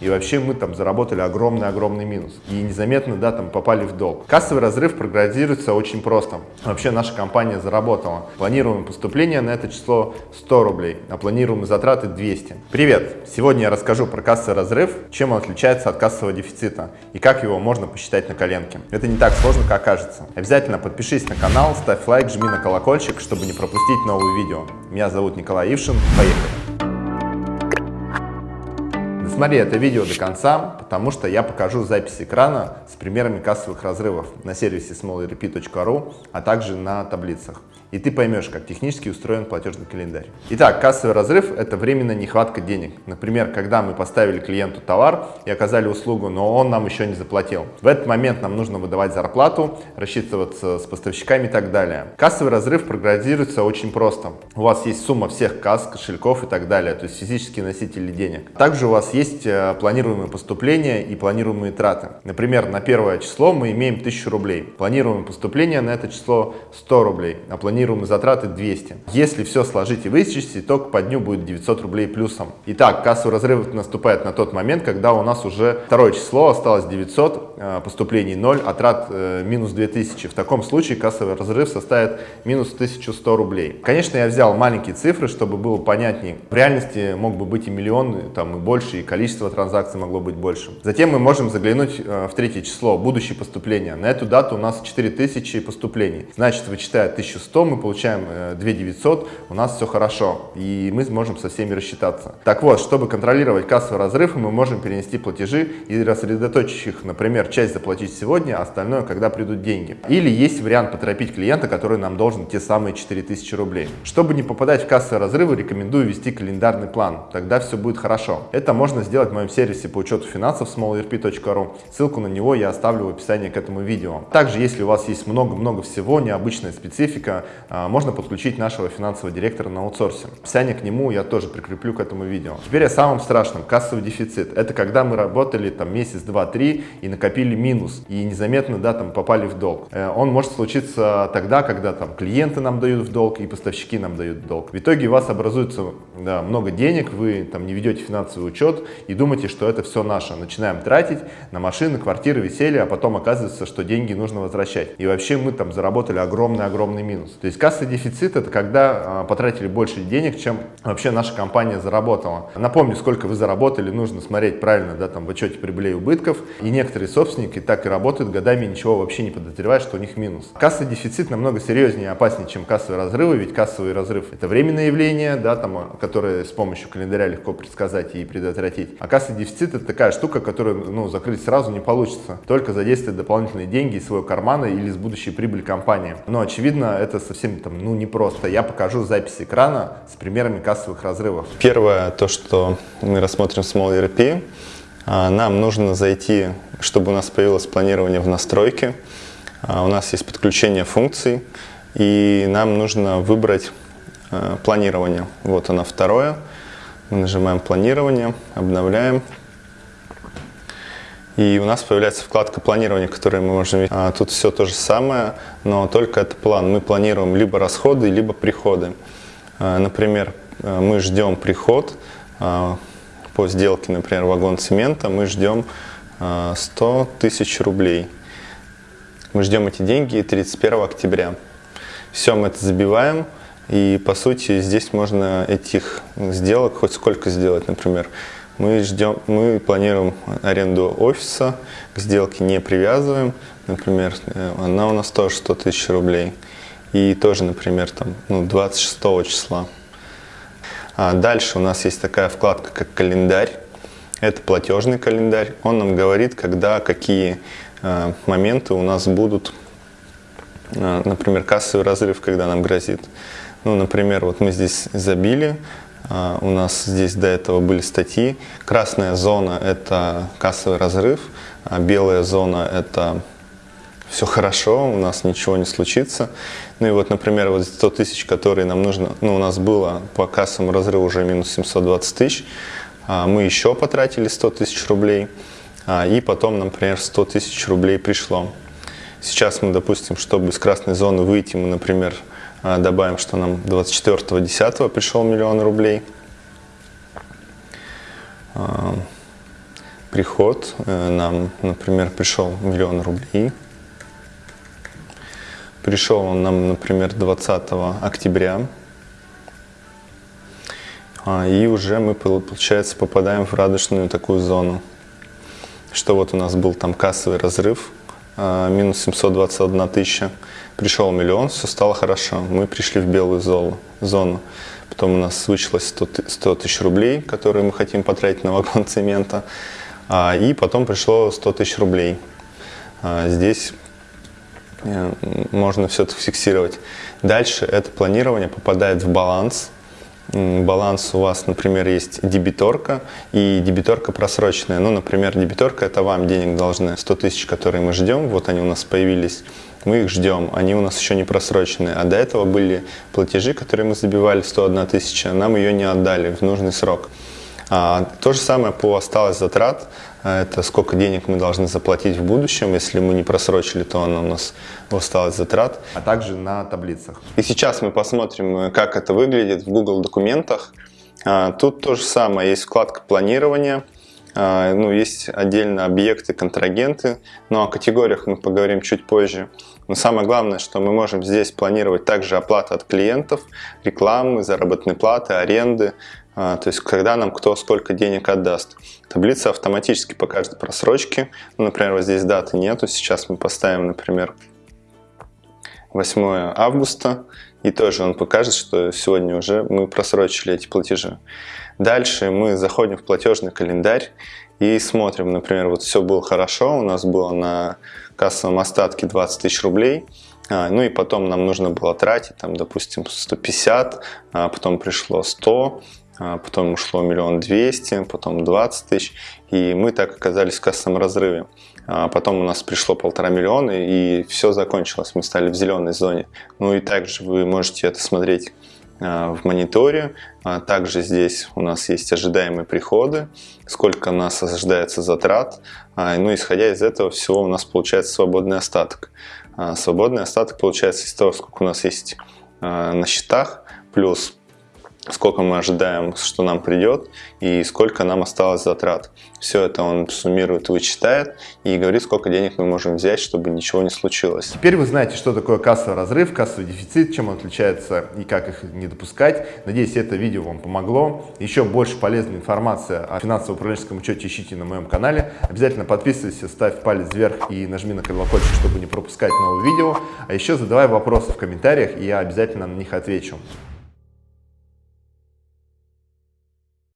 И вообще мы там заработали огромный-огромный минус. И незаметно, да, там попали в долг. Кассовый разрыв прогнозируется очень просто. Вообще наша компания заработала. Планируемое поступление на это число 100 рублей, а планируемые затраты 200. Привет! Сегодня я расскажу про кассовый разрыв, чем он отличается от кассового дефицита и как его можно посчитать на коленке. Это не так сложно, как кажется. Обязательно подпишись на канал, ставь лайк, жми на колокольчик, чтобы не пропустить новые видео. Меня зовут Николай Ившин. Поехали! Досмотри это видео до конца, потому что я покажу запись экрана с примерами кассовых разрывов на сервисе smallrp.ru, а также на таблицах и ты поймешь, как технически устроен платежный календарь. Итак, кассовый разрыв – это временная нехватка денег. Например, когда мы поставили клиенту товар и оказали услугу, но он нам еще не заплатил. В этот момент нам нужно выдавать зарплату, рассчитываться с поставщиками и так далее. Кассовый разрыв прогнозируется очень просто. У вас есть сумма всех касс, кошельков и так далее, то есть физические носители денег. Также у вас есть э, планируемые поступления и планируемые траты. Например, на первое число мы имеем 1000 рублей. Планируемое поступление на это число 100 рублей, а планируемые затраты 200. Если все сложить и вычесть, итог по дню будет 900 рублей плюсом. Итак, кассовый разрыв наступает на тот момент, когда у нас уже второе число, осталось 900, э, поступлений 0, а трат э, минус 2000. В таком случае кассовый разрыв составит минус 1100 рублей. Конечно, я взял маленькие цифры, чтобы было понятнее. В реальности мог бы быть и миллион, там и больше, и количество транзакций могло быть больше. Затем мы можем заглянуть э, в третье число, будущее поступления. На эту дату у нас 4000 поступлений. Значит, вычитая 1100, мы получаем 2900, э, у нас все хорошо, и мы сможем со всеми рассчитаться. Так вот, чтобы контролировать кассовый разрыв, мы можем перенести платежи и рассредоточить их, например, часть заплатить сегодня, а остальное, когда придут деньги. Или есть вариант поторопить клиента, который нам должен те самые 4000 рублей. Чтобы не попадать в кассовые разрывы, рекомендую вести календарный план, тогда все будет хорошо. Это можно сделать в моем сервисе по учету финансов smallrp.ru, ссылку на него я оставлю в описании к этому видео. Также, если у вас есть много-много всего, необычная специфика, а, можно подключить нашего финансового директора на аутсорсе. Описание к нему я тоже прикреплю к этому видео. Теперь о самом страшном, кассовый дефицит. Это когда мы работали там месяц, два, три и накопили минус, и незаметно да, там попали в долг. Э, он может случиться тогда, когда там клиенты нам дают в долг и поставщики нам дают в долг. В итоге у вас образуется да, много денег, вы там не ведете финансовый учет и думаете, что это все наше. Начинаем тратить на машины, квартиры, веселье, а потом оказывается, что деньги нужно возвращать. И вообще мы там заработали огромный-огромный минус. То есть кассовый дефицит это когда а, потратили больше денег, чем вообще наша компания заработала. Напомню, сколько вы заработали, нужно смотреть правильно да, там, в отчете прибылей и убытков. И некоторые собственники так и работают годами, ничего вообще не подозревая, что у них минус. Кассовый дефицит намного серьезнее и опаснее, чем кассовые разрывы, ведь кассовый разрыв это временное явление, да, там, которое с помощью календаря легко предсказать и предотвратить. А кассовый дефицит это такая штука, которую ну, закрыть сразу не получится, только задействовать дополнительные деньги из своего кармана или из будущей прибыли компании. Но очевидно, это совсем там, ну, непросто. Я покажу запись экрана с примерами кассовых разрывов. Первое, то, что мы рассмотрим Small ERP, а, нам нужно зайти, чтобы у нас появилось планирование в настройке. А, у нас есть подключение функций, и нам нужно выбрать а, планирование. Вот оно второе. Мы нажимаем планирование, обновляем. И у нас появляется вкладка планирования, которую мы можем видеть. А, тут все то же самое, но только это план. Мы планируем либо расходы, либо приходы. А, например, а, мы ждем приход а, по сделке, например, вагон цемента, мы ждем а, 100 тысяч рублей. Мы ждем эти деньги 31 октября. Все, мы это забиваем. И по сути здесь можно этих сделок хоть сколько сделать, например, мы, ждем, мы планируем аренду офиса, к сделке не привязываем. Например, э, она у нас тоже 100 тысяч рублей. И тоже, например, там, ну, 26 числа. А дальше у нас есть такая вкладка, как календарь. Это платежный календарь. Он нам говорит, когда какие э, моменты у нас будут, э, например, кассовый разрыв, когда нам грозит. Ну, например, вот мы здесь забили а, у нас здесь до этого были статьи. Красная зона – это кассовый разрыв, а белая зона – это все хорошо, у нас ничего не случится. Ну и вот, например, вот 100 тысяч, которые нам нужно, ну у нас было по кассовому разрыву уже минус 720 тысяч, а мы еще потратили 100 тысяч рублей, и потом, например, 100 тысяч рублей пришло. Сейчас мы, допустим, чтобы из красной зоны выйти, мы, например, а, добавим, что нам 24.10 пришел миллион рублей. А, приход. Э, нам, например, пришел миллион рублей. Пришел он нам, например, 20 октября. А, и уже мы, получается, попадаем в радужную такую зону. Что вот у нас был там кассовый разрыв, а, минус 721 тысяча. Пришел миллион, все стало хорошо. Мы пришли в белую зону. Потом у нас случилось 100 тысяч рублей, которые мы хотим потратить на вагон цемента. А, и потом пришло 100 тысяч рублей. Здесь э, можно все это фиксировать. Дальше это планирование попадает в баланс баланс у вас, например, есть дебиторка и дебиторка просроченная. Ну, например, дебиторка это вам денег должны 100 тысяч, которые мы ждем, вот они у нас появились, мы их ждем, они у нас еще не просроченные. А до этого были платежи, которые мы забивали 101 тысяча, нам ее не отдали в нужный срок. А, то же самое по осталось затрат. Это сколько денег мы должны заплатить в будущем. Если мы не просрочили, то она у нас осталось затрат. А также на таблицах. И сейчас мы посмотрим, как это выглядит в Google документах. А, тут то же самое. Есть вкладка планирования. А, ну, есть отдельно объекты, контрагенты, но о категориях мы поговорим чуть позже. Но самое главное, что мы можем здесь планировать также оплату от клиентов, рекламы, заработной платы, аренды, а, то есть когда нам кто сколько денег отдаст. Таблица автоматически покажет просрочки. Ну, например, вот здесь даты нету, сейчас мы поставим, например, 8 августа, и тоже он покажет, что сегодня уже мы просрочили эти платежи. Дальше мы заходим в платежный календарь и смотрим, например, вот все было хорошо, у нас было на кассовом остатке 20 тысяч рублей, а, ну и потом нам нужно было тратить, там, допустим, 150, а потом пришло 100, а потом ушло миллион двести, потом 20 тысяч, и мы так оказались в кассовом разрыве. А потом у нас пришло полтора миллиона, и все закончилось, мы стали в зеленой зоне. Ну и также вы можете это смотреть а, в мониторе. Также здесь у нас есть ожидаемые приходы, сколько у нас ожидается затрат. Ну, исходя из этого всего у нас получается свободный остаток. Свободный остаток получается из того, сколько у нас есть на счетах, плюс сколько мы ожидаем, что нам придет и сколько нам осталось затрат. Все это он суммирует, вычитает и говорит, сколько денег мы можем взять, чтобы ничего не случилось. Теперь вы знаете, что такое кассовый разрыв, кассовый дефицит, чем он отличается и как их не допускать. Надеюсь, это видео вам помогло. Еще больше полезной информации о финансово-управленческом учете ищите на моем канале. Обязательно подписывайся, ставь палец вверх и нажми на колокольчик, чтобы не пропускать новые видео. А еще задавай вопросы в комментариях, и я обязательно на них отвечу.